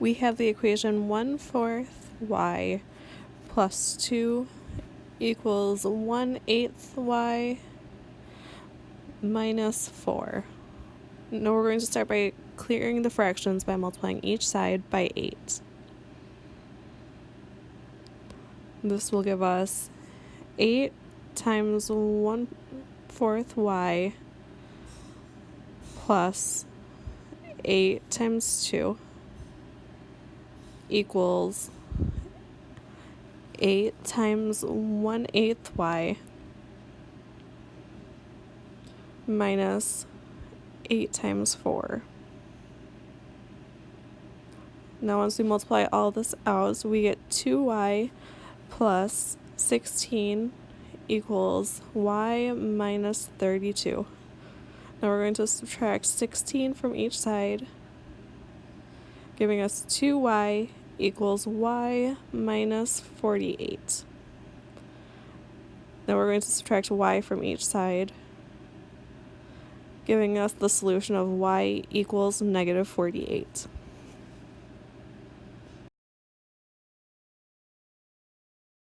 we have the equation 1 fourth y plus 2 equals 1 eighth y minus 4. Now we're going to start by clearing the fractions by multiplying each side by 8. This will give us 8 times 1 fourth y plus 8 times 2 equals 8 times 1 eighth y minus 8 times 4. Now once we multiply all this out, we get 2y plus 16 equals y minus 32. Now we're going to subtract 16 from each side, giving us 2y equals y minus 48. Now we're going to subtract y from each side, giving us the solution of y equals negative 48.